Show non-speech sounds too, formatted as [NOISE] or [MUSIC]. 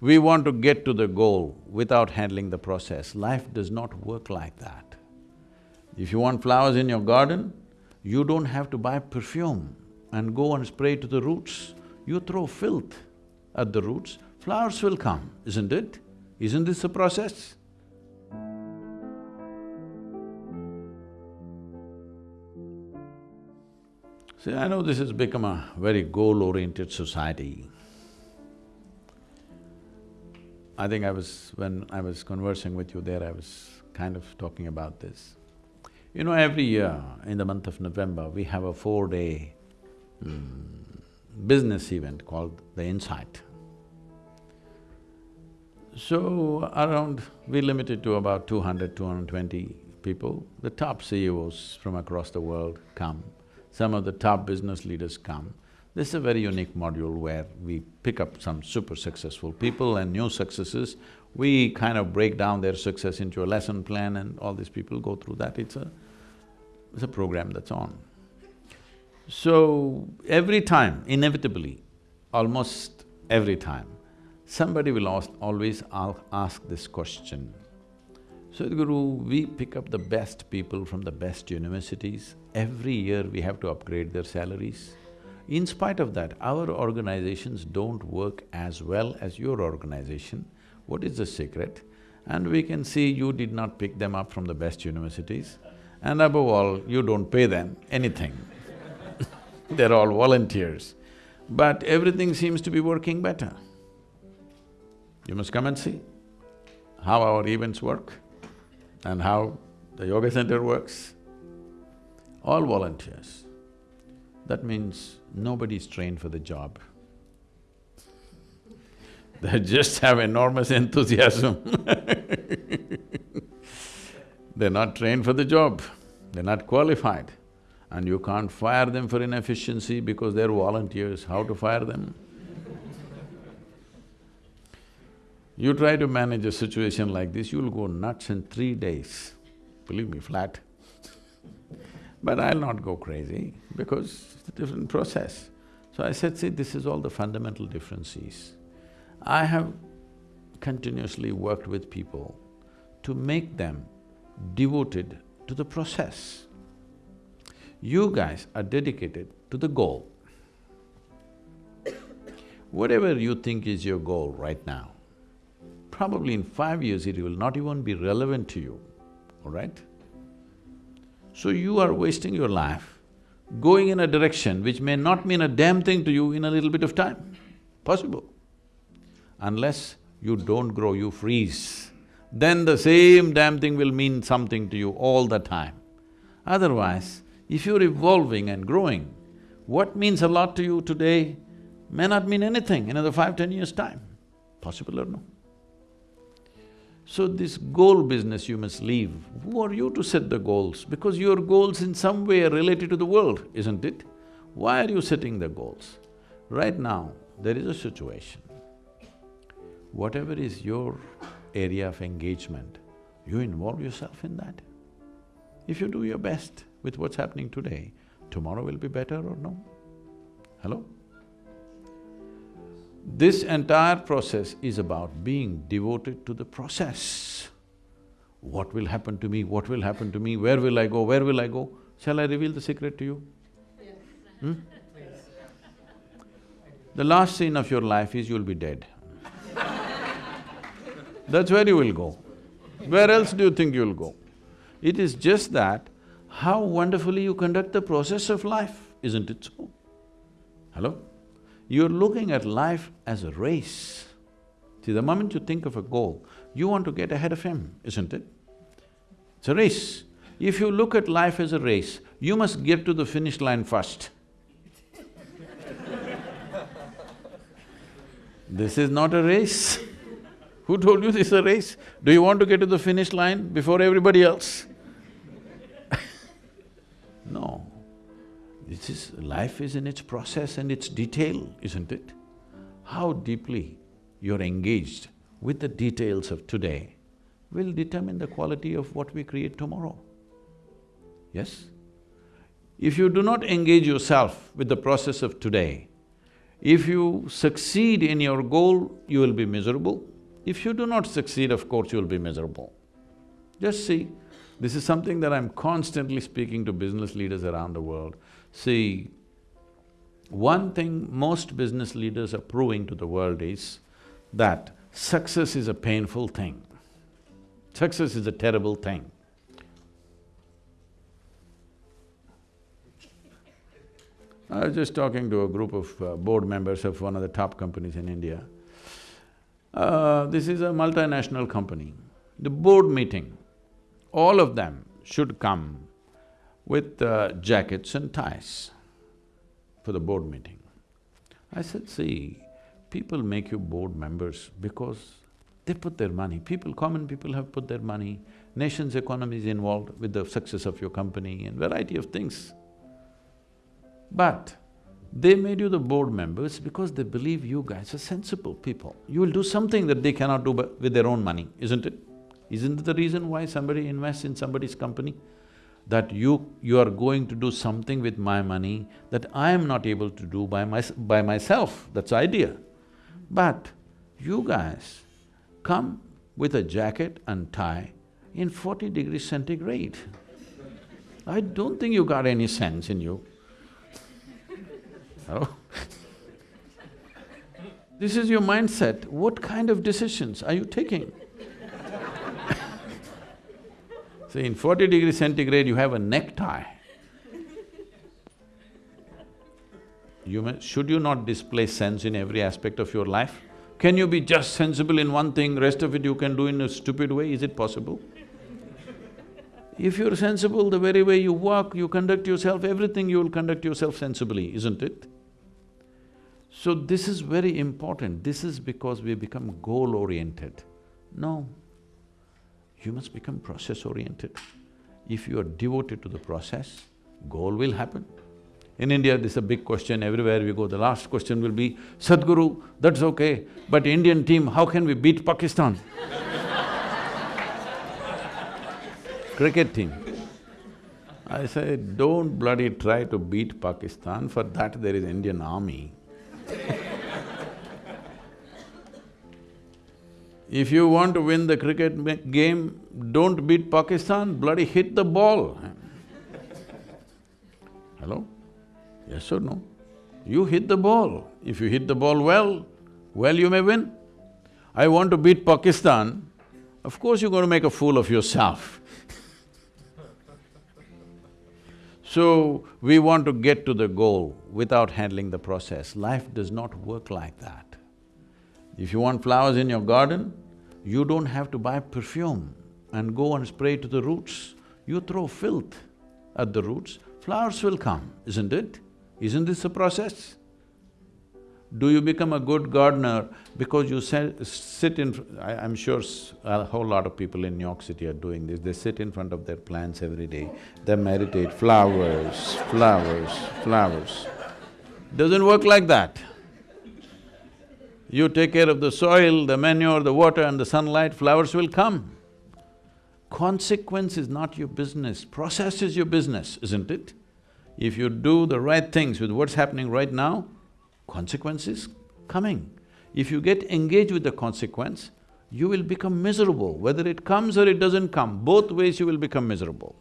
we want to get to the goal without handling the process. Life does not work like that. If you want flowers in your garden, you don't have to buy perfume and go and spray to the roots. You throw filth at the roots, flowers will come, isn't it? Isn't this a process? See, I know this has become a very goal-oriented society. I think I was… when I was conversing with you there, I was kind of talking about this. You know, every year in the month of November, we have a four-day mm, business event called the Insight. So, around… we limit it to about 200, 220 people. The top CEOs from across the world come some of the top business leaders come. This is a very unique module where we pick up some super successful people and new successes. We kind of break down their success into a lesson plan and all these people go through that. It's a… it's a program that's on. So, every time, inevitably, almost every time, somebody will always ask this question. Sadhguru, we pick up the best people from the best universities. Every year we have to upgrade their salaries. In spite of that, our organizations don't work as well as your organization. What is the secret? And we can see you did not pick them up from the best universities. And above all, you don't pay them anything [LAUGHS] They're all volunteers. But everything seems to be working better. You must come and see how our events work and how the yoga center works, all volunteers. That means nobody's trained for the job. [LAUGHS] They just have enormous enthusiasm [LAUGHS] They're not trained for the job, they're not qualified. And you can't fire them for inefficiency because they're volunteers, how to fire them? You try to manage a situation like this, you'll go nuts in three days, believe me, flat. But I'll not go crazy because it's a different process. So I said, see, this is all the fundamental differences. I have continuously worked with people to make them devoted to the process. You guys are dedicated to the goal. Whatever you think is your goal right now, probably in five years it will not even be relevant to you, all right? So you are wasting your life going in a direction which may not mean a damn thing to you in a little bit of time, possible. Unless you don't grow, you freeze, then the same damn thing will mean something to you all the time. Otherwise, if you're evolving and growing, what means a lot to you today may not mean anything in another five, ten years' time. Possible or no? So this goal business you must leave. Who are you to set the goals? Because your goals in some way are related to the world, isn't it? Why are you setting the goals? Right now, there is a situation. Whatever is your area of engagement, you involve yourself in that. If you do your best with what's happening today, tomorrow will be better or no? Hello? This entire process is about being devoted to the process. What will happen to me, what will happen to me, where will I go, where will I go? Shall I reveal the secret to you? Hmm? The last scene of your life is you'll be dead. [LAUGHS] That's where you will go. Where else do you think you'll go? It is just that how wonderfully you conduct the process of life, isn't it so? Hello? You're looking at life as a race. See, the moment you think of a goal, you want to get ahead of him, isn't it? It's a race. If you look at life as a race, you must get to the finish line first. [LAUGHS] this is not a race. [LAUGHS] Who told you this is a race? Do you want to get to the finish line before everybody else? [LAUGHS] no. This is… life is in its process and its detail, isn't it? How deeply you're engaged with the details of today will determine the quality of what we create tomorrow. Yes? If you do not engage yourself with the process of today, If you succeed in your goal, you will be miserable. If you do not succeed, of course, you will be miserable. Just see, this is something that I'm constantly speaking to business leaders around the world. See, one thing most business leaders are proving to the world is that success is a painful thing. Success is a terrible thing. I was just talking to a group of uh, board members of one of the top companies in India. Uh, this is a multinational company. The board meeting, all of them should come with uh, jackets and ties for the board meeting. I said, see, people make you board members because they put their money. People, common people have put their money, nation's economy is involved with the success of your company and variety of things. But they made you the board members because they believe you guys are sensible people. You will do something that they cannot do with their own money, isn't it? Isn't it the reason why somebody invests in somebody's company? That you… you are going to do something with my money that I am not able to do by my… by myself, that's idea. But you guys come with a jacket and tie in forty degrees centigrade. I don't think you got any sense in you. Oh. [LAUGHS] this is your mindset, what kind of decisions are you taking? See, in forty degree centigrade, you have a necktie. You may, should you not display sense in every aspect of your life? Can you be just sensible in one thing, rest of it you can do in a stupid way, is it possible? If you're sensible, the very way you walk, you conduct yourself, everything you will conduct yourself sensibly, isn't it? So this is very important, this is because we become goal-oriented. No, you must become process-oriented. If you are devoted to the process, goal will happen. In India, this is a big question, everywhere we go, the last question will be, Sadhguru, that's okay, but Indian team, how can we beat Pakistan? [LAUGHS] Cricket team. I say, don't bloody try to beat Pakistan, for that there is Indian army. If you want to win the cricket game, don't beat Pakistan, bloody hit the ball. Hello? Yes or no? You hit the ball. If you hit the ball well, well you may win. I want to beat Pakistan, of course you're going to make a fool of yourself. so, we want to get to the goal without handling the process. Life does not work like that. If you want flowers in your garden, you don't have to buy perfume and go and spray to the roots. You throw filth at the roots, flowers will come, isn't it? Isn't this a process? Do you become a good gardener because you sit in… I, am sure a whole lot of people in New York City are doing this, they sit in front of their plants every day, they meditate, flowers, flowers, flowers. Doesn't work like that. You take care of the soil, the manure, the water and the sunlight, flowers will come. Consequence is not your business, process is your business, isn't it? If you do the right things with what's happening right now, consequence is coming. If you get engaged with the consequence, you will become miserable. Whether it comes or it doesn't come, both ways you will become miserable.